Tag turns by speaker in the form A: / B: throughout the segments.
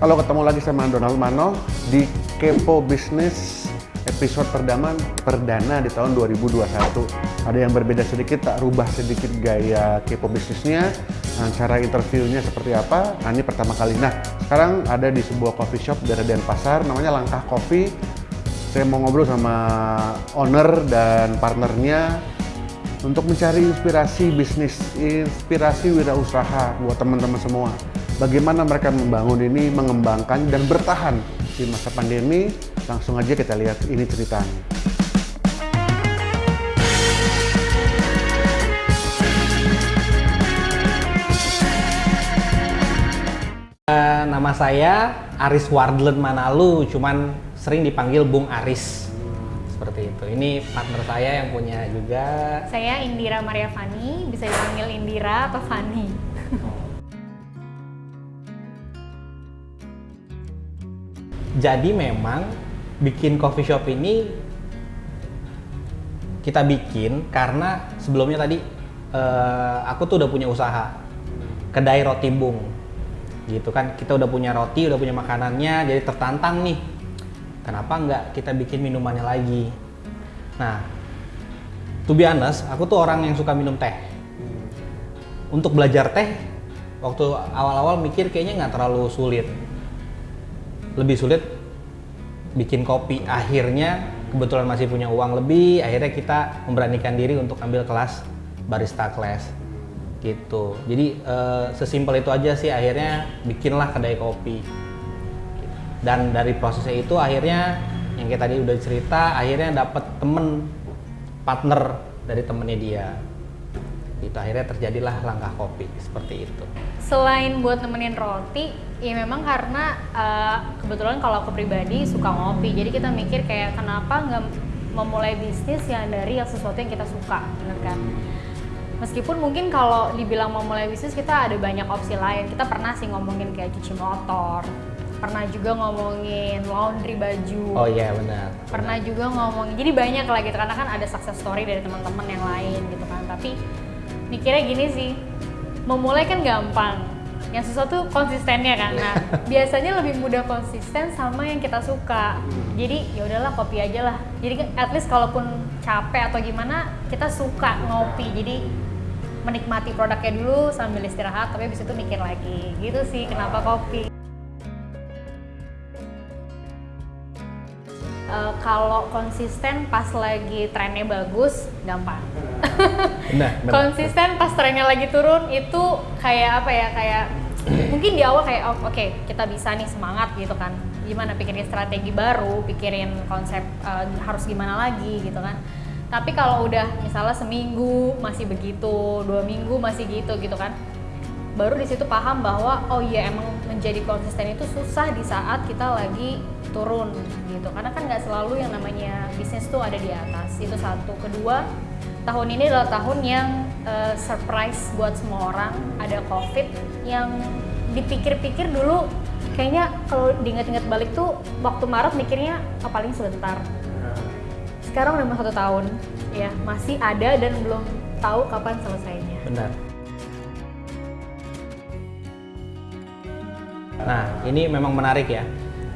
A: Halo, ketemu lagi sama Donald Mano di Kepo Bisnis episode perdana, perdana di tahun 2021. Ada yang berbeda sedikit, tak rubah sedikit gaya Kepo bisnisnya, nah, cara interviewnya seperti apa. Nah, ini pertama kali. Nah, sekarang ada di sebuah coffee shop dari Denpasar, namanya Langkah Coffee. Saya mau ngobrol sama owner dan partnernya untuk mencari inspirasi bisnis, inspirasi wirausaha buat teman-teman semua. Bagaimana mereka membangun ini, mengembangkan dan bertahan di masa pandemi. Langsung aja kita lihat ini ceritanya.
B: Uh, nama saya Aris Wardlen Manalu, cuman sering dipanggil Bung Aris. Seperti itu. Ini partner saya yang punya juga.
C: Saya Indira Maria Fani, bisa dipanggil Indira atau Fani.
B: Jadi memang bikin coffee shop ini kita bikin karena sebelumnya tadi uh, aku tuh udah punya usaha. Kedai roti bung. Gitu kan kita udah punya roti udah punya makanannya jadi tertantang nih. Kenapa nggak kita bikin minumannya lagi? Nah to be honest aku tuh orang yang suka minum teh. Untuk belajar teh waktu awal-awal mikir kayaknya nggak terlalu sulit lebih sulit bikin kopi. Akhirnya kebetulan masih punya uang lebih akhirnya kita memberanikan diri untuk ambil kelas barista class gitu. Jadi uh, sesimpel itu aja sih akhirnya bikinlah kedai kopi. Dan dari prosesnya itu akhirnya yang kayak tadi udah cerita akhirnya dapet temen partner dari temennya dia. Itu akhirnya terjadilah langkah kopi seperti itu.
C: Selain buat nemenin roti ya memang karena uh, kebetulan kalau aku pribadi suka ngopi. Jadi kita mikir kayak kenapa nggak memulai bisnis yang dari yang sesuatu yang kita suka bener kan? Meskipun mungkin kalau dibilang mau mulai bisnis kita ada banyak opsi lain. Kita pernah sih ngomongin kayak cuci motor pernah juga ngomongin laundry baju
B: oh iya benar.
C: pernah
B: benar.
C: juga ngomongin jadi banyak lah gitu karena kan ada success story dari teman-teman yang lain gitu kan. Tapi mikirnya gini sih memulai kan gampang yang sesuatu konsistennya kan. Nah biasanya lebih mudah konsisten sama yang kita suka. Jadi ya udahlah kopi aja lah. Jadi at least kalaupun capek atau gimana kita suka ngopi. Jadi menikmati produknya dulu sambil istirahat tapi habis itu mikir lagi. Gitu sih kenapa kopi. Uh, kalau konsisten pas lagi trennya bagus gampang.
B: Nah, benar.
C: konsisten pas trennya lagi turun itu kayak apa ya kayak mungkin di awal kayak oh, oke okay, kita bisa nih semangat gitu kan. Gimana pikirin strategi baru pikirin konsep uh, harus gimana lagi gitu kan. Tapi kalau udah misalnya seminggu masih begitu dua minggu masih gitu gitu kan baru di situ paham bahwa oh iya emang menjadi konsisten itu susah di saat kita lagi turun gitu. Karena kan nggak selalu yang namanya bisnis tuh ada di atas. Itu satu. Kedua tahun ini adalah tahun yang uh, surprise buat semua orang. Ada covid yang dipikir-pikir dulu kayaknya kalau diingat-ingat balik tuh waktu Maret mikirnya oh, paling sebentar. Sekarang udah mau satu tahun ya masih ada dan belum tahu kapan selesainya.
B: Benar. Nah ini memang menarik ya.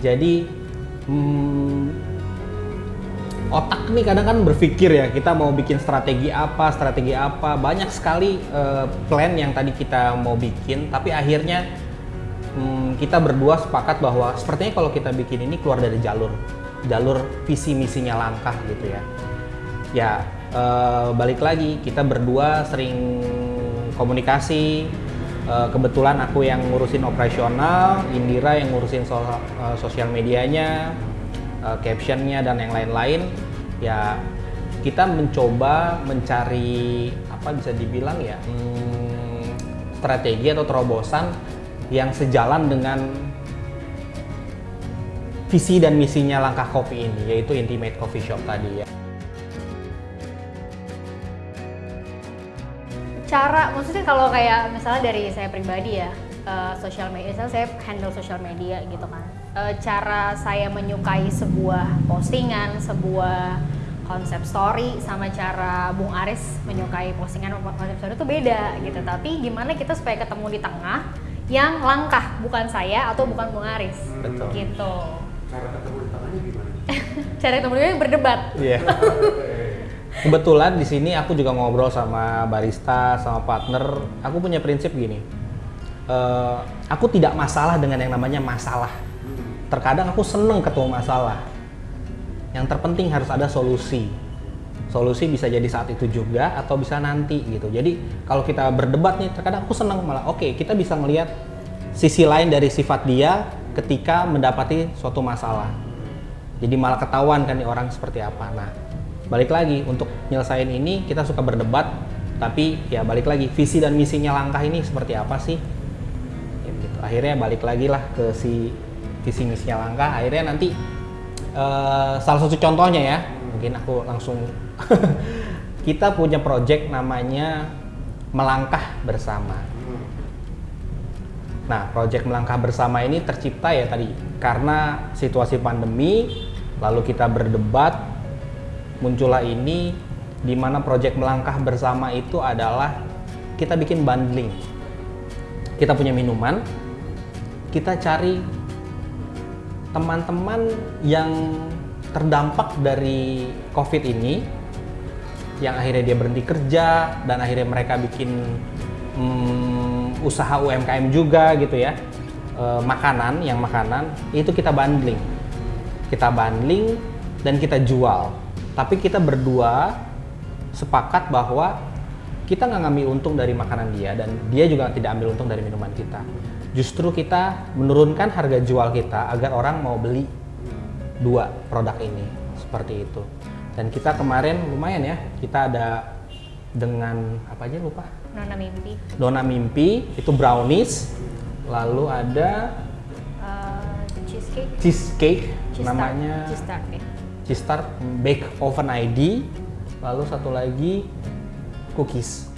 B: Jadi hmm, otak nih kadang kan berpikir ya kita mau bikin strategi apa strategi apa. Banyak sekali uh, plan yang tadi kita mau bikin tapi akhirnya hmm, kita berdua sepakat bahwa sepertinya kalau kita bikin ini keluar dari jalur jalur visi misinya langkah gitu ya. Ya uh, balik lagi kita berdua sering komunikasi. Uh, kebetulan aku yang ngurusin operasional Indira yang ngurusin so uh, sosial medianya uh, captionnya dan yang lain-lain. Ya kita mencoba mencari apa bisa dibilang ya hmm, strategi atau terobosan yang sejalan dengan visi dan misinya langkah kopi ini yaitu Intimate Coffee Shop tadi ya.
C: Cara maksudnya kalau kayak misalnya dari saya pribadi ya uh, sosial media, misalnya saya handle sosial media gitu kan. Uh, cara saya menyukai sebuah postingan, sebuah konsep story sama cara Bung Aris menyukai postingan konsep story itu beda gitu. Tapi gimana kita supaya ketemu di tengah yang langkah, bukan saya atau bukan Bung Aris.
B: Betul.
C: Gitu.
A: Cara ketemu di gimana?
C: Cara temennya berdebat.
B: Iya. Kebetulan di sini aku juga ngobrol sama barista, sama partner. Aku punya prinsip gini. Eh, aku tidak masalah dengan yang namanya masalah. Terkadang aku seneng ketemu masalah. Yang terpenting harus ada solusi. Solusi bisa jadi saat itu juga atau bisa nanti gitu. Jadi kalau kita berdebat nih, terkadang aku seneng malah. Oke, kita bisa ngelihat sisi lain dari sifat dia ketika mendapati suatu masalah. Jadi malah ketahuan kan nih orang seperti apa. Nah, balik lagi untuk nyelesain ini kita suka berdebat, tapi ya balik lagi visi dan misinya langkah ini seperti apa sih? Ya, gitu. Akhirnya balik lagi lah ke si visi misinya langkah. Akhirnya nanti eh, salah satu contohnya ya, mungkin aku langsung kita punya project namanya melangkah bersama. Nah, proyek melangkah bersama ini tercipta ya tadi karena situasi pandemi, lalu kita berdebat, muncullah ini di mana proyek melangkah bersama itu adalah kita bikin bundling. Kita punya minuman, kita cari teman-teman yang terdampak dari COVID ini, yang akhirnya dia berhenti kerja dan akhirnya mereka bikin hmm, usaha UMKM juga gitu ya. Eh, makanan yang makanan itu kita bundling. Kita bundling dan kita jual. Tapi kita berdua sepakat bahwa kita nggak ngambil untung dari makanan dia dan dia juga tidak ambil untung dari minuman kita. Justru kita menurunkan harga jual kita agar orang mau beli dua produk ini seperti itu dan kita kemarin lumayan ya kita ada dengan apa aja lupa
C: Nona mimpi.
B: Dona Mimpi itu brownies, lalu ada
C: Eh, cheesecake.
B: cheesecake
C: Cheese
B: namanya.
C: Cheese tart ya.
B: Cheese Tart Bake Oven ID, lalu satu lagi cookies.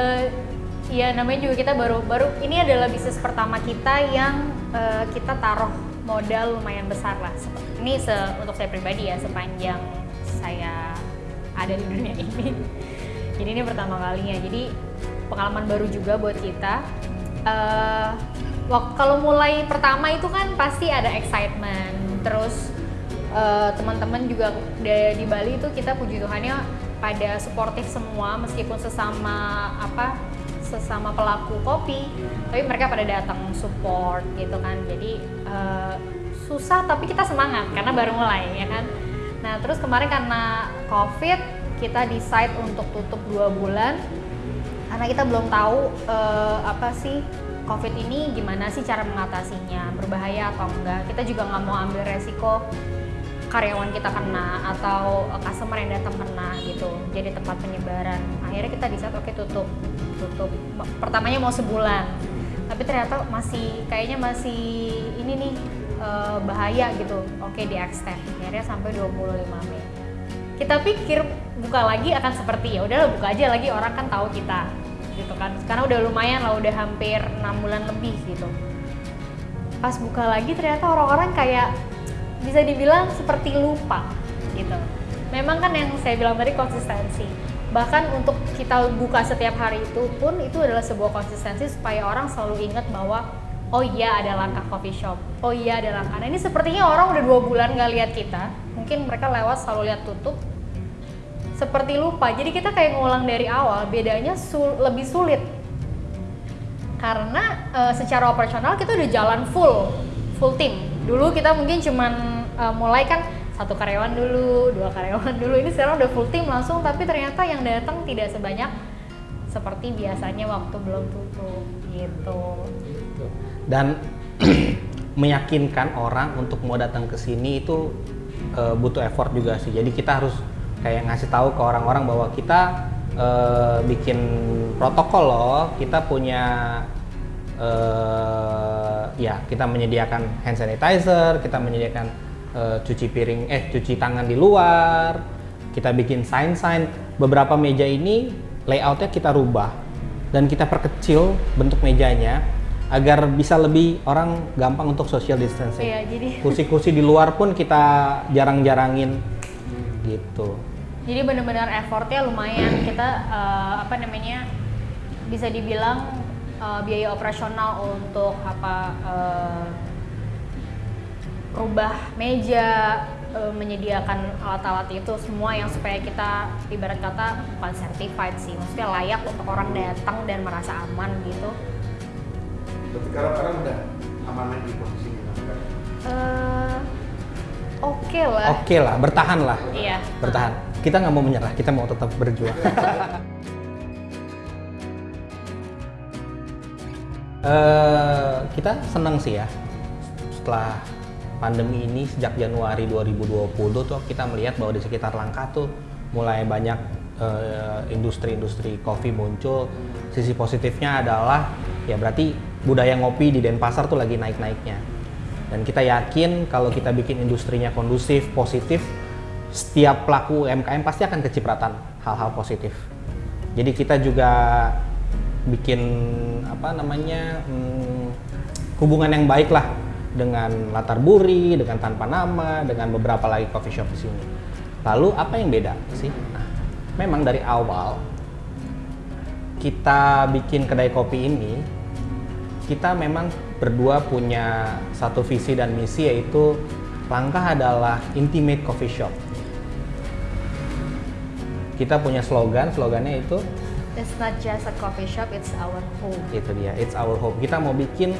C: Eh, Iya namanya juga kita baru baru ini adalah bisnis pertama kita yang eh, kita taruh modal lumayan besar lah. Ini se, untuk saya pribadi ya sepanjang saya ada di dunia ini. Jadi ini pertama kalinya. Jadi pengalaman baru juga buat kita. Wak- kalau mulai pertama itu kan pasti ada excitement, terus eh, teman-teman juga di Bali itu kita puji Tuhannya pada suportif semua meskipun sesama apa sesama pelaku kopi tapi mereka pada datang support gitu kan. Jadi eh, susah tapi kita semangat karena baru mulai ya kan. Nah terus kemarin karena covid kita decide untuk tutup dua bulan. Karena kita belum tahu eh, apa sih COVID ini gimana sih cara mengatasinya berbahaya atau enggak. Kita juga nggak mau ambil resiko karyawan kita kena atau eh, customer yang datang kena gitu jadi tempat penyebaran. Akhirnya kita decide oke tutup tutup. Pertamanya mau sebulan tapi ternyata masih kayaknya masih ini nih eh, bahaya gitu. Oke di extend. Akhirnya sampai 25 Mei. Kita pikir buka lagi akan seperti ya udahlah buka aja lagi orang kan tahu kita gitu kan. Karena udah lumayan lah udah hampir enam bulan lebih gitu. Pas buka lagi ternyata orang-orang kayak bisa dibilang seperti lupa gitu. Memang kan yang saya bilang tadi konsistensi. Bahkan untuk kita buka setiap hari itu pun itu adalah sebuah konsistensi supaya orang selalu ingat bahwa oh iya ada langkah coffee shop oh iya ada langkah. Nah ini sepertinya orang udah dua bulan nggak lihat kita mungkin mereka lewat selalu lihat tutup. Seperti lupa. Jadi kita kayak ngulang dari awal bedanya sul- lebih sulit. Karena eh, secara operasional kita udah jalan full full tim dulu kita mungkin cuman eh, mulai kan satu karyawan dulu dua karyawan dulu ini sekarang udah full tim langsung tapi ternyata yang datang tidak sebanyak seperti biasanya waktu belum tutup gitu
B: Dan meyakinkan orang untuk mau datang ke sini itu eh, butuh effort juga sih. Jadi kita harus kayak ngasih tahu ke orang-orang bahwa kita eh, bikin protokol loh. Kita punya eh, ya kita menyediakan hand sanitizer, kita menyediakan eh, cuci piring eh cuci tangan di luar. Kita bikin sign-sign. Beberapa meja ini layoutnya kita rubah dan kita perkecil bentuk mejanya agar bisa lebih orang gampang untuk social distancing.
C: Iya, jadi-
B: kursi-kursi di luar pun kita jarang-jarangin gitu.
C: Jadi benar-benar effortnya lumayan. Kita eh, apa namanya bisa dibilang eh, biaya operasional untuk apa eh, rubah meja, eh, menyediakan alat-alat itu semua yang supaya kita ibarat kata bukan certified sih, maksudnya layak untuk orang datang dan merasa aman gitu.
A: Berarti sekarang udah aman lagi posisinya
C: Eh, Oke lah.
B: Oke lah, bertahan lah.
C: Iya.
B: Bertahan. Kita nggak mau menyerah, kita mau tetap berjuang. Eh, kita senang sih ya setelah pandemi ini sejak Januari 2020 tuh kita melihat bahwa di sekitar Langkah tuh mulai banyak eh, industri-industri kopi muncul. Sisi positifnya adalah ya berarti budaya ngopi di Denpasar tuh lagi naik-naiknya. Dan kita yakin kalau kita bikin industrinya kondusif, positif, setiap pelaku UMKM pasti akan kecipratan hal-hal positif. Jadi kita juga bikin apa namanya hmm, hubungan yang baik lah dengan latar buri, dengan tanpa nama, dengan beberapa lagi coffee shop di sini. Lalu apa yang beda sih? Nah, memang dari awal kita bikin kedai kopi ini, kita memang berdua punya satu visi dan misi yaitu langkah adalah intimate coffee shop. Kita punya slogan, slogannya itu
C: It's not just a coffee shop, it's our home.
B: itu dia it's our home kita mau bikin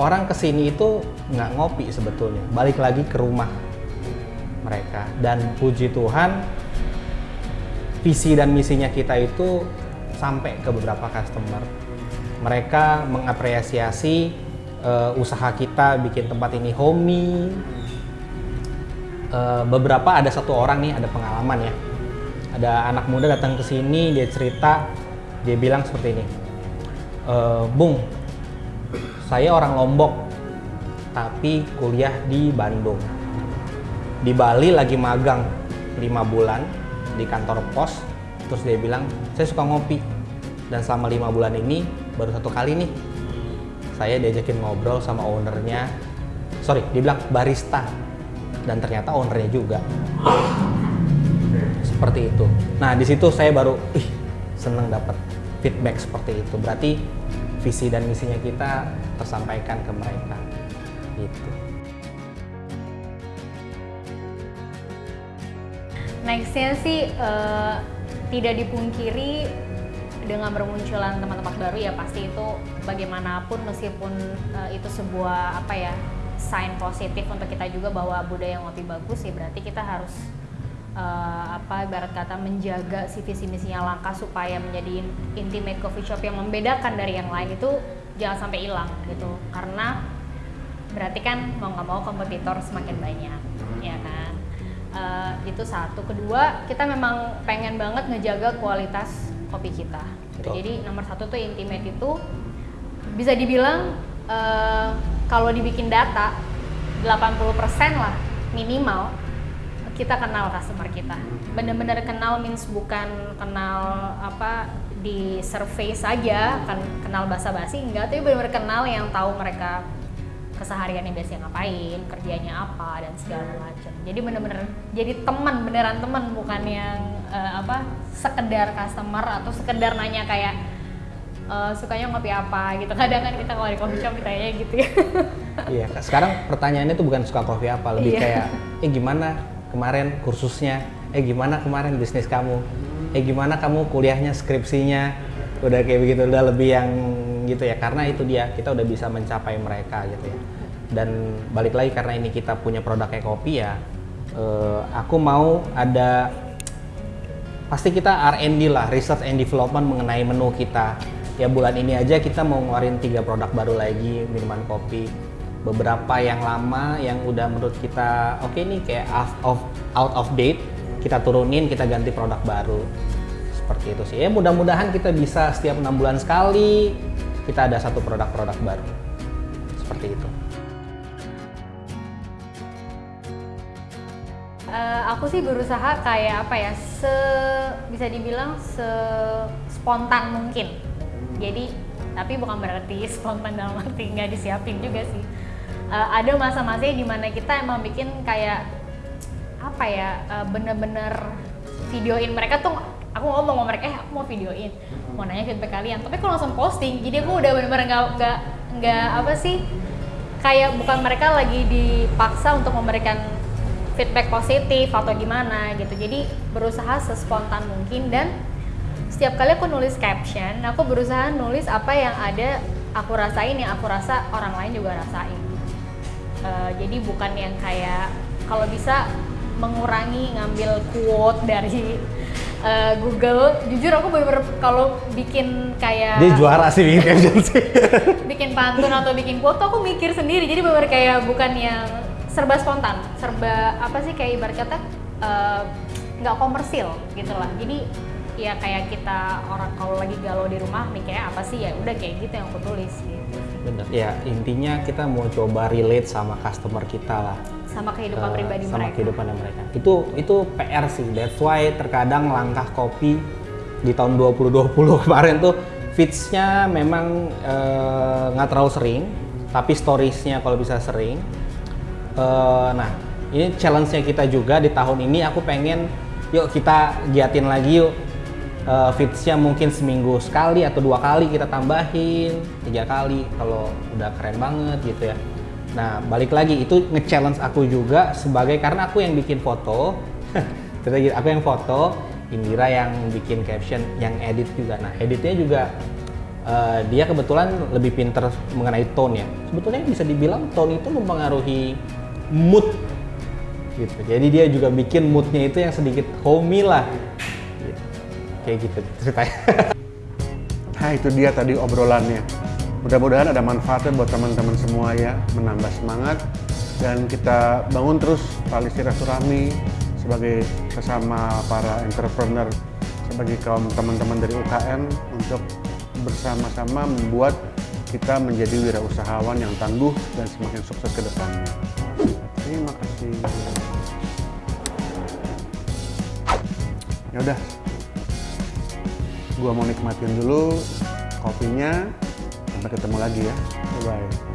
B: orang ke sini itu nggak ngopi sebetulnya. Balik lagi ke rumah mereka. Dan puji Tuhan visi dan misinya kita itu sampai ke beberapa customer. Mereka mengapresiasi eh, usaha kita bikin tempat ini homey. Eh, beberapa ada satu orang nih ada pengalaman ya. Ada anak muda datang ke sini dia cerita dia bilang seperti ini. "E, Bung saya orang Lombok tapi kuliah di Bandung. Di Bali lagi magang lima bulan di kantor pos. Terus dia bilang saya suka ngopi. Dan selama lima bulan ini baru satu kali nih saya diajakin ngobrol sama ownernya. Sorry dia bilang barista. Dan ternyata ownernya juga. Seperti itu. Nah di situ saya baru, ih seneng dapat feedback seperti itu. Berarti visi dan misinya kita tersampaikan ke mereka. Gitu.
C: Nextnya sih eh, tidak dipungkiri dengan bermunculan teman-teman baru ya pasti itu bagaimanapun meskipun eh, itu sebuah apa ya sign positif untuk kita juga bahwa budaya ngopi bagus ya berarti kita harus eh, apa ibarat kata menjaga si visi misinya langkah supaya menjadi intimate coffee shop yang membedakan dari yang lain itu jangan sampai hilang gitu. Karena berarti kan mau nggak mau kompetitor semakin banyak ya kan? Eh, itu satu. Kedua kita memang pengen banget ngejaga kualitas kopi kita. Gitu. Jadi nomor satu tuh intimate itu bisa dibilang eh, kalau dibikin data 80% lah minimal kita kenal customer kita. Bener-bener kenal means bukan kenal apa di survei saja kan kenal basa-basi enggak. Tapi bener-bener kenal yang tahu mereka kesehariannya biasanya ngapain kerjanya apa dan segala macam. Jadi bener-bener jadi teman beneran teman bukan yang eh, apa sekedar customer atau sekedar nanya kayak eh, sukanya ngopi apa gitu. Kadang kan kita kalau di coffee shop ditanya gitu. Ya
B: Iya. Sekarang pertanyaannya tuh bukan suka kopi apa, lebih
C: Iya.
B: kayak, eh gimana kemarin kursusnya, eh gimana kemarin bisnis kamu, eh gimana kamu kuliahnya, skripsinya, udah kayak begitu, udah lebih yang gitu ya. Karena itu dia, kita udah bisa mencapai mereka gitu ya. Dan balik lagi karena ini kita punya produk kayak kopi ya, eh, aku mau ada pasti kita R&D lah, research and development mengenai menu kita. Ya bulan ini aja kita mau ngeluarin tiga produk baru lagi minuman kopi. Beberapa yang lama yang udah menurut kita oke nih kayak out of out of date, kita turunin, kita ganti produk baru. Seperti itu sih. Ya mudah-mudahan kita bisa setiap enam bulan sekali kita ada satu produk-produk baru. Seperti itu.
C: Eh, aku sih berusaha kayak apa ya se bisa dibilang se spontan mungkin jadi tapi bukan berarti spontan dalam arti nggak disiapin juga sih Eh, ada masa-masa di mana kita emang bikin kayak apa ya eh, bener-bener videoin mereka tuh aku ngomong sama mereka eh aku mau videoin mau nanya feedback kalian. Tapi aku langsung posting jadi aku udah bener-bener nggak nggak nggak apa sih kayak bukan mereka lagi dipaksa untuk memberikan feedback positif atau gimana gitu. Jadi berusaha sespontan mungkin dan setiap kali aku nulis caption aku berusaha nulis apa yang ada aku rasain yang aku rasa orang lain juga rasain Eh, jadi bukan yang kayak kalau bisa mengurangi ngambil quote dari eh, Google. Jujur aku bener-bener kalau bikin kayak
B: Dia juara sih bikin caption sih.
C: bikin pantun atau bikin quote tuh aku mikir sendiri. Jadi bener kayak bukan yang serba spontan serba apa sih kayak ibarat kata eh, nggak komersil gitu lah. Jadi ya kayak kita orang kalau lagi galau di rumah mikirnya apa sih ya udah kayak gitu yang aku tulis gitu.
B: Bener. Ya intinya kita mau coba relate sama customer kita lah.
C: sama kehidupan
B: Eh,
C: pribadi
B: sama
C: mereka
B: kehidupan mereka. Itu itu PR sih. That's why terkadang langkah kopi di tahun 2020 kemarin tuh feeds-nya memang eh, nggak terlalu sering, tapi storiesnya kalau bisa sering. Eh, nah, ini challenge-nya kita juga di tahun ini aku pengen yuk kita giatin lagi yuk Eh, feeds-nya mungkin seminggu sekali atau dua kali kita tambahin tiga kali kalau udah keren banget gitu ya. Nah balik lagi itu nge-challenge aku juga sebagai karena aku yang bikin foto gitu, aku yang foto Indira yang bikin caption yang edit juga. Nah editnya juga eh, dia kebetulan lebih pinter mengenai tone ya. Sebetulnya bisa dibilang tone itu mempengaruhi mood gitu. Jadi dia juga bikin moodnya itu yang sedikit homey lah. Kayak gitu ceritanya
A: Nah itu dia tadi obrolannya. Mudah-mudahan ada manfaatnya buat teman-teman semua ya, menambah semangat dan kita bangun terus tali silaturahmi sebagai sesama para entrepreneur, sebagai kaum teman-teman dari UKM untuk bersama-sama membuat kita menjadi wirausahawan yang tangguh dan semakin sukses ke depannya. Terima kasih. Ya udah, gua mau nikmatin dulu kopinya sampai ketemu lagi ya. Bye bye